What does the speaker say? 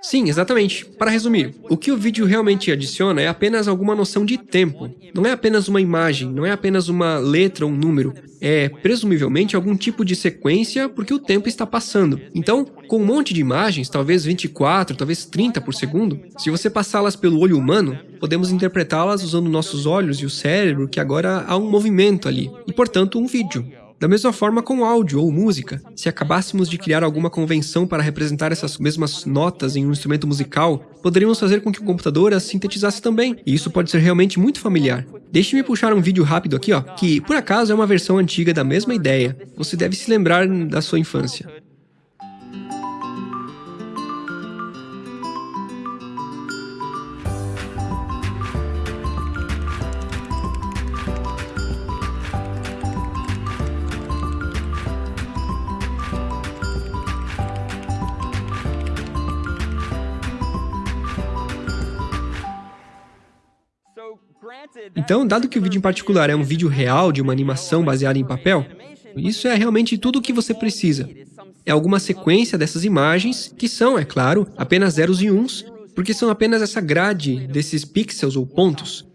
Sim, exatamente. Para resumir, o que o vídeo realmente adiciona é apenas alguma noção de tempo. Não é apenas uma imagem, não é apenas uma letra ou um número. É, presumivelmente, algum tipo de sequência porque o tempo está passando. Então, com um monte de imagens, talvez 24, talvez 30 por segundo, se você passá-las pelo olho humano, podemos interpretá-las usando nossos olhos e o cérebro, que agora há um movimento ali, e portanto um vídeo. Da mesma forma com áudio ou música. Se acabássemos de criar alguma convenção para representar essas mesmas notas em um instrumento musical, poderíamos fazer com que o computador as sintetizasse também, e isso pode ser realmente muito familiar. Deixe-me puxar um vídeo rápido aqui, ó, que por acaso é uma versão antiga da mesma ideia. Você deve se lembrar da sua infância. Então, dado que o vídeo em particular é um vídeo real de uma animação baseada em papel, isso é realmente tudo o que você precisa. É alguma sequência dessas imagens, que são, é claro, apenas zeros e uns, porque são apenas essa grade desses pixels ou pontos.